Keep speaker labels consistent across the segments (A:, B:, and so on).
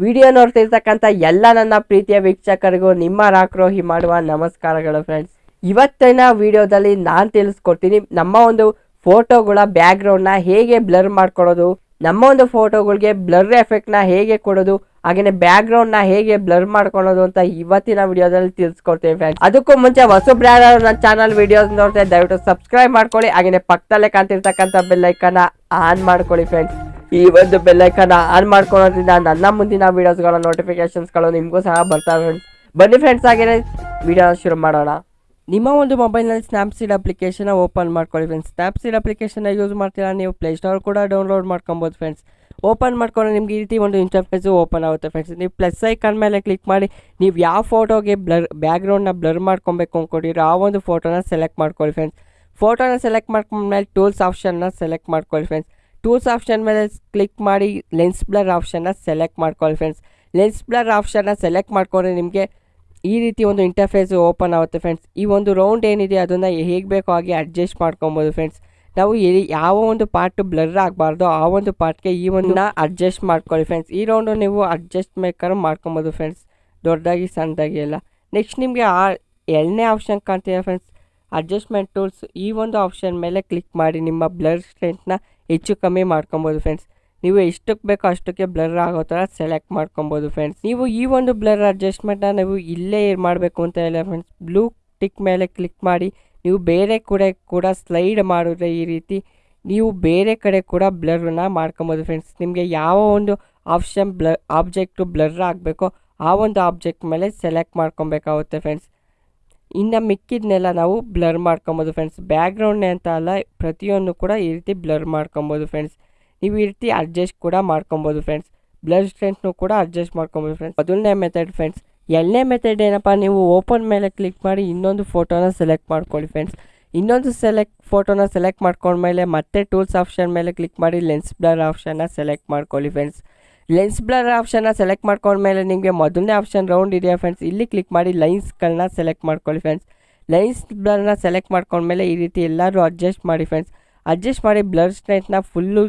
A: Video ನೋಡ್ತಿರ್ತಕ್ಕಂಥ ಎಲ್ಲ ನನ್ನ ಪ್ರೀತಿಯ ವೀಕ್ಷಕರಿಗೂ ನಿಮ್ಮ ರಾಕ್ರೋಹಿ ಮಾಡುವ ನಮಸ್ಕಾರಗಳು ಫ್ರೆಂಡ್ಸ್ ಇವತ್ತಿನ ವಿಡಿಯೋದಲ್ಲಿ ನಾನು ತಿಳಿಸ್ಕೊಡ್ತೀನಿ, ನಮ್ಮ ಒಂದು ಫೋಟೋಗಳ ಬ್ಯಾಕ್ಗ್ರೌಂಡ್ನ ಹೇಗೆ ಬ್ಲರ್ ಮಾಡ್ಕೊಳ್ಳೋದು ನಮ್ಮ ಒಂದು ಫೋಟೋಗಳಿಗೆ ಬ್ಲರ್ ಎಫೆಕ್ಟ್ನ ಹೇಗೆ ಕೊಡೋದು ಹಾಗೆಯೇ ಬ್ಯಾಕ್ಗ್ರೌಂಡ್ನ ಹೇಗೆ ಬ್ಲರ್ ಮಾಡ್ಕೊಳೋದು ಅಂತ ಇವತ್ತಿನ ವಿಡಿಯೋದಲ್ಲಿ ತಿಳಿಸ್ಕೊಡ್ತೀನಿ ಫ್ರೆಂಡ್ಸ್ ಅದಕ್ಕೂ ಮುಂಚೆ ಹೊಸಬ್ರು ನನ್ನ ಚಾನಲ್ ವಿಡಿಯೋಸ್ ನೋಡ್ತಾ ದಯವಿಟ್ಟು ಸಬ್ಸ್ಕ್ರೈಬ್ ಮಾಡ್ಕೊಳ್ಳಿ ಹಾಗೆಯೇ ಪಕ್ಕದಲ್ಲೇ ಕಾಣ್ತಿರ್ತಕ್ಕಂಥ ಬೆಲ್ಲೈಕನ್ನ ಆನ್ ಮಾಡ್ಕೊಳ್ಳಿ ಫ್ರೆಂಡ್ಸ್ ಈ ಒಂದು ಬೆಲ್ಲೈಕನ್ನ ಆನ್ ಮಾಡ್ಕೊಳೋದ್ರಿಂದ ನನ್ನ ಮುಂದಿನ ವಿಡಿಯೋಸ್ಗಳ ನೋಟಿಫಿಕೇಶನ್ಸ್ಗಳು ನಿಮಗೂ ಸಹ ಬರ್ತಾ ಫ್ರೆಂಡ್ಸ್ ಬನ್ನಿ ಫ್ರೆಂಡ್ಸ್ ಹಾಗೆ ವಿಡಿಯೋ ಶುರು ಮಾಡೋಣ. ನಿಮ್ಮ ಒಂದು ಮೊಬೈಲ್ನಲ್ಲಿ ಸ್ನ್ಯಾಪ್ಸೀಡ್ ಅಪ್ಲಿಕೇಶನ್ ಓಪನ್ ಮಾಡ್ಕೊಳ್ಳಿ ಫ್ರೆಂಡ್ಸ್ ಸ್ನ್ಯಾಪ್ಸೀಡ್ ಅಪ್ಲಿಕೇಶನ್ನ ಯೂಸ್ ಮಾಡ್ತೀರಾ ನೀವು? ಪ್ಲೇಸ್ಟೋರ್ ಕೂಡ ಡೌನ್ಲೋಡ್ ಮಾಡ್ಕೊಬೋದು ಫ್ರೆಂಡ್ಸ್ ಓಪನ್ ಮಾಡ್ಕೊಂಡು ನಿಮ್ಗೆ ಈ ರೀತಿ ಒಂದು ಇಂಟರ್ಫೇಸು ಓಪನ್ ಆಗುತ್ತೆ ಫ್ರೆಂಡ್ಸ್ ನೀವು ಪ್ಲಸ್ ಐಕಾನ್ ಮೇಲೆ ಕ್ಲಿಕ್ ಮಾಡಿ, ನೀವು ಯಾವ ಫೋಟೋಗೆ ಬ್ಲರ್ ಬ್ಯಾಕ್ಗ್ರೌಂಡ್ನ ಬ್ಲರ್ ಮಾಡ್ಕೊಬೇಕು ಅಂದ್ಕೊಂಡಿರೋ ಆ ಒಂದು ಫೋಟೋನ ಸೆಲೆಕ್ಟ್ ಮಾಡ್ಕೊಳ್ಳಿ ಫ್ರೆಂಡ್ಸ್ ಫೋಟೋನ ಸೆಲೆಕ್ಟ್ ಮಾಡ್ಕೊಂಡ್ಮೇಲೆ ಟೂಲ್ಸ್ ಆಪ್ಷನ್ನ ಸೆಲೆಕ್ಟ್ ಮಾಡ್ಕೊಳ್ಳಿ ಫ್ರೆಂಡ್ಸ್ ಟೂಲ್ಸ್ ಆಪ್ಷನ್ ಮೇಲೆ ಕ್ಲಿಕ್ ಮಾಡಿ ಲೆನ್ಸ್ ಬ್ಲರ್ ಆಪ್ಷನ್ನ ಸೆಲೆಕ್ಟ್ ಮಾಡ್ಕೊಳ್ಳಿ ಫ್ರೆಂಡ್ಸ್ ಲೆನ್ಸ್ ಬ್ಲರ್ ಆಪ್ಷನ್ನ ಸೆಲೆಕ್ಟ್ ಮಾಡ್ಕೊಂಡ್ರೆ ನಿಮಗೆ ಈ ರೀತಿ ಒಂದು ಇಂಟರ್ಫೇಸ್ ಓಪನ್ ಆಗುತ್ತೆ ಫ್ರೆಂಡ್ಸ್ ಈ ಒಂದು ರೌಂಡ್ ಏನಿದೆ ಅದನ್ನು ಹೇಗೆ ಬೇಕೋ ಹಾಗೆ ಅಡ್ಜಸ್ಟ್ ಮಾಡ್ಕೊಬೋದು ಫ್ರೆಂಡ್ಸ್ ನಾವು ಎಲ್ಲಿ ಯಾವ ಒಂದು ಪಾರ್ಟ್ ಬ್ಲರ್ ಆಗಬಾರ್ದು ಆ ಒಂದು ಪಾರ್ಟ್ಗೆ ಈ ಒಂದು ಅಡ್ಜಸ್ಟ್ ಮಾಡ್ಕೊಳ್ಳಿ ಫ್ರೆಂಡ್ಸ್ ಈ ರೌಂಡು ನೀವು ಅಡ್ಜಸ್ಟ್ ಮೇಕರ್ ಮಾಡ್ಕೊಬೋದು ಫ್ರೆಂಡ್ಸ್ ದೊಡ್ಡದಾಗಿ, ಸಣ್ಣದಾಗಿ ಎಲ್ಲ. ನೆಕ್ಸ್ಟ್ ನಿಮಗೆ ಆ ಎರಡನೇ ಆಪ್ಷನ್ ಕಾಣ್ತೀರಾ ಫ್ರೆಂಡ್ಸ್ ಅಡ್ಜಸ್ಟ್ಮೆಂಟ್ ಟೂಲ್ಸ್ ಈ ಒಂದು ಆಪ್ಷನ್ ಮೇಲೆ ಕ್ಲಿಕ್ ಮಾಡಿ ನಿಮ್ಮ ಬ್ಲರ್ ಸ್ಟ್ರೆಂತ್ನ ಹೆಚ್ಚು ಕಮ್ಮಿ ಮಾಡ್ಕೊಬೋದು ಫ್ರೆಂಡ್ಸ್ ನೀವು ಎಷ್ಟಕ್ಕೆ ಬೇಕೋ ಅಷ್ಟಕ್ಕೆ ಬ್ಲರ್ ಆಗೋ ಥರ ಸೆಲೆಕ್ಟ್ ಮಾಡ್ಕೊಬೋದು ಫ್ರೆಂಡ್ಸ್ ನೀವು ಈ ಒಂದು ಬ್ಲರ್ ಅಡ್ಜಸ್ಟ್ಮೆಂಟ್ನ ನೀವು ಇಲ್ಲೇ ಮಾಡಬೇಕು ಅಂತ ಹೇಳಿ ಫ್ರೆಂಡ್ಸ್ ಬ್ಲೂ ಟಿಕ್ ಮೇಲೆ ಕ್ಲಿಕ್ ಮಾಡಿ, ನೀವು ಬೇರೆ ಕಡೆ ಕೂಡ ಸ್ಲೈಡ್ ಮಾಡಿದ್ರೆ ಈ ರೀತಿ ನೀವು ಬೇರೆ ಕಡೆ ಕೂಡ ಬ್ಲರ್ನ ಮಾಡ್ಕೊಬೋದು ಫ್ರೆಂಡ್ಸ್ ನಿಮಗೆ ಯಾವ ಒಂದು ಆಪ್ಷನ್ ಬ್ಲ ಆಬ್ಜೆಕ್ಟು ಬ್ಲರ್ ಆಗಬೇಕೋ ಆ ಒಂದು ಆಬ್ಜೆಕ್ಟ್ ಮೇಲೆ ಸೆಲೆಕ್ಟ್ ಮಾಡ್ಕೊಬೇಕಾಗುತ್ತೆ ಫ್ರೆಂಡ್ಸ್ ಇನ್ನು ಮಿಕ್ಕಿದ್ನೆಲ್ಲ ನಾವು ಬ್ಲರ್ ಮಾಡ್ಕೊಬೋದು ಫ್ರೆಂಡ್ಸ್ ಬ್ಯಾಕ್ಗ್ರೌಂಡ್ನೇ ಅಂತ ಅಲ್ಲ, ಪ್ರತಿಯೊಂದು ಕೂಡ ಈ ರೀತಿ ಬ್ಲರ್ ಮಾಡ್ಕೊಬೋದು ಫ್ರೆಂಡ್ಸ್ ನೀವು ಈ ರೀತಿ ಅಡ್ಜಸ್ಟ್ ಕೂಡ ಮಾಡ್ಕೊಬೋದು ಫ್ರೆಂಡ್ಸ್ ಬ್ಲರ್ ಸ್ಟ್ರೆಂತ್ನು ಕೂಡ ಅಡ್ಜಸ್ಟ್ ಮಾಡ್ಕೊಬೋದು ಫ್ರೆಂಡ್ಸ್ ಮೊದಲನೇ ಮೆಥಡ್ ಫ್ರೆಂಡ್ಸ್ ಎರಡನೇ ಮೆಥಡ್ ಏನಪ್ಪ, ನೀವು ಓಪನ್ ಮೇಲೆ ಕ್ಲಿಕ್ ಮಾಡಿ ಇನ್ನೊಂದು ಫೋಟೋನ ಸೆಲೆಕ್ಟ್ ಮಾಡ್ಕೊಳ್ಳಿ ಫ್ರೆಂಡ್ಸ್ ಇನ್ನೊಂದು ಸೆಲೆಕ್ಟ್ ಫೋಟೋನ ಸೆಲೆಕ್ಟ್ ಮಾಡ್ಕೊಂಡ್ಮೇಲೆ ಮತ್ತೆ ಟೂಲ್ಸ್ ಆಪ್ಷನ್ ಮೇಲೆ ಕ್ಲಿಕ್ ಮಾಡಿ ಲೆನ್ಸ್ ಬ್ಲರ್ ಆಪ್ಷನ್ನ ಸೆಲೆಕ್ಟ್ ಮಾಡ್ಕೊಳ್ಳಿ ಫ್ರೆಂಡ್ಸ್ ಲೆನ್ಸ್ ಬ್ಲರ್ ಆಪ್ಷನ್ನ ಸೆಲೆಕ್ಟ್ ಮಾಡ್ಕೊಂಡ್ಮೇಲೆ ನಿಮಗೆ ಮೊದಲನೇ ಆಪ್ಷನ್ ರೌಂಡ್ ಇದೆಯಾ ಫ್ರೆಂಡ್ಸ್ ಇಲ್ಲಿ ಕ್ಲಿಕ್ ಮಾಡಿ ಲೈನ್ಸ್ಗಳನ್ನ ಸೆಲೆಕ್ಟ್ ಮಾಡ್ಕೊಳ್ಳಿ ಫ್ರೆಂಡ್ಸ್ ಲೈನ್ಸ್ ಬ್ಲರ್ನ ಸೆಲೆಕ್ಟ್ ಮಾಡ್ಕೊಂಡ್ಮೇಲೆ ಈ ರೀತಿ ಎಲ್ಲರೂ ಅಡ್ಜಸ್ಟ್ ಮಾಡಿ ಫ್ರೆಂಡ್ಸ್ ಅಡ್ಜಸ್ಟ್ ಮಾಡಿ ಬ್ಲರ್ ಸ್ಟ್ರೆಂತ್ನ ಫುಲ್ಲು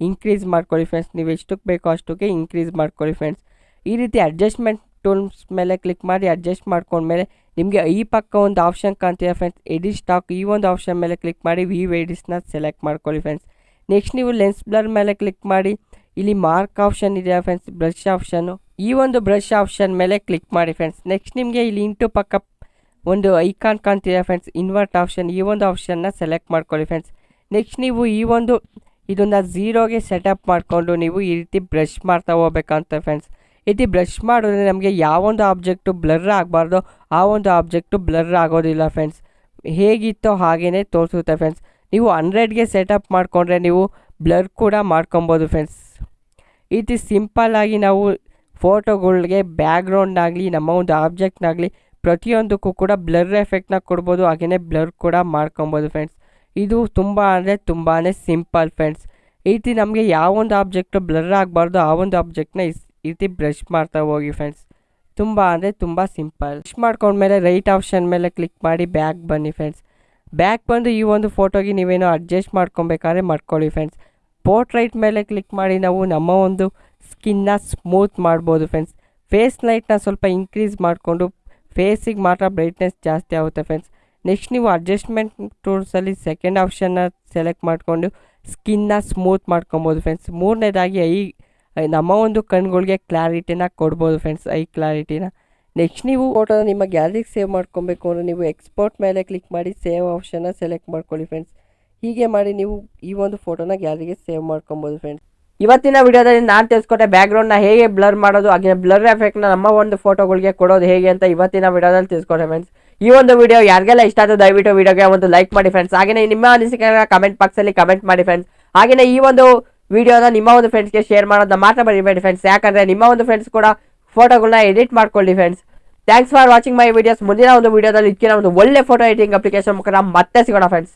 A: ಇನ್ಕ್ರೀಸ್ ಮಾಡ್ಕೊಳ್ಳಿ ಫ್ರೆಂಡ್ಸ್ ನೀವು ಎಷ್ಟಕ್ಕೆ ಬೇಕೋ ಅಷ್ಟಕ್ಕೆ ಇನ್ಕ್ರೀಸ್ ಮಾಡ್ಕೊಳ್ಳಿ ಫ್ರೆಂಡ್ಸ್ ಈ ರೀತಿ ಅಡ್ಜಸ್ಟ್ಮೆಂಟ್ ಟೂಲ್ಸ್ ಮೇಲೆ ಕ್ಲಿಕ್ ಮಾಡಿ ಅಡ್ಜಸ್ಟ್ ಮಾಡ್ಕೊಂಡ್ಮೇಲೆ ನಿಮಗೆ ಈ ಪಕ್ಕ ಒಂದು ಆಪ್ಷನ್ ಕಾಣ್ತೀರಾ ಫ್ರೆಂಡ್ಸ್ ಎಡಿಟ್ ಸ್ಟಾಕ್ ಈ ಒಂದು ಆಪ್ಷನ್ ಮೇಲೆ ಕ್ಲಿಕ್ ಮಾಡಿ ವಿ ವೇಡಿಸ್ನ ಸೆಲೆಕ್ಟ್ ಮಾಡ್ಕೊಳ್ಳಿ ಫ್ರೆಂಡ್ಸ್ ನೆಕ್ಸ್ಟ್ ನೀವು ಲೆನ್ಸ್ ಬ್ಲರ್ ಮೇಲೆ ಕ್ಲಿಕ್ ಮಾಡಿ ಇಲ್ಲಿ ಮಾರ್ಕ್ ಆಪ್ಷನ್ ಇದೆ ಫ್ರೆಂಡ್ಸ್ ಬ್ರಷ್ ಆಪ್ಷನ್ನು ಈ ಒಂದು ಬ್ರಷ್ ಆಪ್ಷನ್ ಮೇಲೆ ಕ್ಲಿಕ್ ಮಾಡಿ ಫ್ರೆಂಡ್ಸ್ ನೆಕ್ಸ್ಟ್ ನಿಮಗೆ ಇಲ್ಲಿ ಇಂಟು ಪಕ್ಕ ಒಂದು ಐಕಾನ್ ಕಾಣ್ತಿದೆ ಫ್ರೆಂಡ್ಸ್ ಇನ್ವರ್ಟ್ ಆಪ್ಷನ್ ಈ ಒಂದು ಆಪ್ಷನ್ನ ಸೆಲೆಕ್ಟ್ ಮಾಡ್ಕೊಳ್ಳಿ ಫ್ರೆಂಡ್ಸ್ ನೆಕ್ಸ್ಟ್ ನೀವು ಈ ಒಂದು ಇದನ್ನು ಝೀರೋಗೆ ಸೆಟಪ್ ಮಾಡಿಕೊಂಡು ನೀವು ಈ ರೀತಿ ಬ್ರಷ್ ಮಾಡ್ತಾ ಹೋಗ್ಬೇಕಂತ ಫ್ರೆಂಡ್ಸ್ ರೀತಿ ಬ್ರಷ್ ಮಾಡಿದ್ರೆ ನಮಗೆ ಯಾವೊಂದು ಆಬ್ಜೆಕ್ಟು ಬ್ಲರ್ ಆಗಬಾರ್ದು, ಆ ಒಂದು ಆಬ್ಜೆಕ್ಟು ಬ್ಲರ್ ಆಗೋದಿಲ್ಲ ಫ್ರೆಂಡ್ಸ್ ಹೇಗಿತ್ತೋ ಹಾಗೇ ತೋರಿಸುತ್ತೆ ಫ್ರೆಂಡ್ಸ್ ನೀವು ಹಂಡ್ರೆಡ್ಗೆ ಸೆಟಪ್ ಮಾಡಿಕೊಂಡ್ರೆ ನೀವು ಬ್ಲರ್ ಕೂಡ ಮಾಡ್ಕೊಬೋದು ಫ್ರೆಂಡ್ಸ್ ರೀತಿ ಸಿಂಪಲ್ಲಾಗಿ ನಾವು ಫೋಟೋಗಳಿಗೆ ಬ್ಯಾಕ್ಗ್ರೌಂಡ್ನಾಗಲಿ ನಮ್ಮ ಒಂದು ಆಬ್ಜೆಕ್ಟ್ನಾಗಲಿ ಪ್ರತಿಯೊಂದಕ್ಕೂ ಕೂಡ ಬ್ಲರ್ ಎಫೆಕ್ಟ್ನ ಕೊಡ್ಬೋದು ಹಾಗೆಯೇ ಬ್ಲರ್ ಕೂಡ ಮಾಡ್ಕೊಬೋದು ಫ್ರೆಂಡ್ಸ್. ಇದು ತುಂಬ ಅಂದರೆ ತುಂಬಾ ಸಿಂಪಲ್ ಫ್ರೆಂಡ್ಸ್. ಈ ರೀತಿ ನಮಗೆ ಯಾವೊಂದು ಆಬ್ಜೆಕ್ಟು ಬ್ಲರ್ ಆಗಬಾರ್ದು ಆ ಒಂದು ಆಬ್ಜೆಕ್ಟ್ನ ಈ ರೀತಿ ಬ್ರಷ್ ಮಾಡ್ತಾ ಹೋಗಿ ಫ್ರೆಂಡ್ಸ್. ತುಂಬ ಅಂದರೆ ತುಂಬ ಸಿಂಪಲ್. ಬ್ರಷ್ ಮಾಡ್ಕೊಂಡ್ಮೇಲೆ ರೈಟ್ ಆಪ್ಷನ್ ಮೇಲೆ ಕ್ಲಿಕ್ ಮಾಡಿ ಬ್ಯಾಕ್ ಬನ್ನಿ ಫ್ರೆಂಡ್ಸ್. ಬ್ಯಾಕ್ ಬಂದು ಈ ಒಂದು ಫೋಟೋಗೆ ನೀವೇನೋ ಅಡ್ಜಸ್ಟ್ ಮಾಡ್ಕೊಬೇಕಾದ್ರೆ ಮಾಡ್ಕೊಳ್ಳಿ ಫ್ರೆಂಡ್ಸ್. ಪೋರ್ಟ್ರೈಟ್ ಮೇಲೆ ಕ್ಲಿಕ್ ಮಾಡಿ ನಾವು ನಮ್ಮ ಒಂದು ಸ್ಕಿನ್ನ ಸ್ಮೂತ್ ಮಾಡ್ಬೋದು ಫ್ರೆಂಡ್ಸ್ ಫೇಸ್ ಲೈಟ್ನ ಸ್ವಲ್ಪ ಇನ್ಕ್ರೀಸ್ ಮಾಡಿಕೊಂಡು ಫೇಸಿಗೆ ಮಾತ್ರ ಬ್ರೈಟ್ನೆಸ್ ಜಾಸ್ತಿ ಆಗುತ್ತೆ ಫ್ರೆಂಡ್ಸ್ ನೆಕ್ಸ್ಟ್ ನೀವು ಅಡ್ಜಸ್ಟ್ಮೆಂಟ್ ಟೂಲ್ಸಲ್ಲಿ ಸೆಕೆಂಡ್ ಆಪ್ಷನ್ನ ಸೆಲೆಕ್ಟ್ ಮಾಡಿಕೊಂಡು ಸ್ಕಿನ್ನ ಸ್ಮೂತ್ ಮಾಡ್ಕೊಬೋದು ಫ್ರೆಂಡ್ಸ್ ಮೂರನೇದಾಗಿ ಐ ನಮ್ಮ ಒಂದು ಕಣ್ಗಳಿಗೆ ಕ್ಲಾರಿಟಿನ ಕೊಡ್ಬೋದು ಫ್ರೆಂಡ್ಸ್ ಐ ಕ್ಲಾರಿಟಿನ ನೆಕ್ಸ್ಟ್ ನೀವು ಫೋಟೋನ ನಿಮ್ಮ ಗ್ಯಾಲರಿಗೆ ಸೇವ್ ಮಾಡ್ಕೊಬೇಕು ಅಂದರೆ ನೀವು ಎಕ್ಸ್ಪೋರ್ಟ್ ಮೇಲೆ ಕ್ಲಿಕ್ ಮಾಡಿ ಸೇವ್ ಆಪ್ಷನ್ನ ಸೆಲೆಕ್ಟ್ ಮಾಡ್ಕೊಳ್ಳಿ ಫ್ರೆಂಡ್ಸ್ ಹೀಗೆ ಮಾಡಿ ನೀವು ಈ ಒಂದು ಫೋಟೋನ ಗ್ಯಾಲರಿಗೆ ಸೇವ್ ಮಾಡ್ಕೊಬೋದು ಫ್ರೆಂಡ್ಸ್ ಇವತ್ತಿನ ವಿಡಿಯೋದಲ್ಲಿ ನಾನು ತಿಳಿಸ್ಕೊಟ್ಟೆ ಬ್ಯಾಕ್ಗ್ರೌಂಡ್ನ ಹೇಗೆ ಬ್ಲರ್ ಮಾಡೋದು, ಹಾಗೆ ಬ್ಲರ್ ಎಫೆಕ್ಟ್ನ ನಮ್ಮ ಒಂದು ಫೋಟೋಗಳಿಗೆ ಕೊಡೋದು ಹೇಗೆ ಅಂತ ಇವತ್ತಿನ ವಿಡಿಯೋದಲ್ಲಿ ತಿಳಿಸ್ಕೊಟ್ಟೆ ಫ್ರೆಂಡ್ಸ್ ಈ ಒಂದು ವಿಡಿಯೋ ಯಾರಿಗೆಲ್ಲ ಇಷ್ಟ ಆಯಿತು ದಯವಿಟ್ಟು ವಿಡಿಯೋಗೆ ಒಂದು ಲೈಕ್ ಮಾಡಿ ಫ್ರೆಂಡ್ಸ್ ಹಾಗೆಯೇ ನಿಮ್ಮ ಅನಿಸಿಕೆ ಕಮೆಂಟ್ ಬಾಕ್ಸಲ್ಲಿ ಕಮೆಂಟ್ ಮಾಡಿ ಫ್ರೆಂಡ್ಸ್ ಹಾಗೆಯೇ ಈ ಒಂದು ವಿಡಿಯೋನ ನಿಮ್ಮ ಒಂದು ಫ್ರೆಂಡ್ಸ್ಗೆ ಶೇರ್ ಮಾಡೋದನ್ನ ಮಾತ್ರ ಬರೀಬೇಡಿ ಫ್ರೆಂಡ್ಸ್ ಯಾಕಂದರೆ ನಿಮ್ಮ ಒಂದು ಫ್ರೆಂಡ್ಸ್ ಕೂಡ ಫೋಟೋಗಳನ್ನ ಎಡಿಟ್ ಮಾಡ್ಕೊಳ್ಳಿ friends thanks for watching my videos ಮುಂದಿನ ಒಂದು ವಿಡಿಯೋದಲ್ಲಿ ಇದಕ್ಕಿನ ಒಂದು ಒಳ್ಳೆ ಫೋಟೋ ಎಡಿಟಿಂಗ್ ಅಪ್ಲಿಕೇಶನ್ ಮುಖಾಂತರ ಮತ್ತೆ ಸಿಗೋಣ ಫ್ರೆಂಡ್ಸ್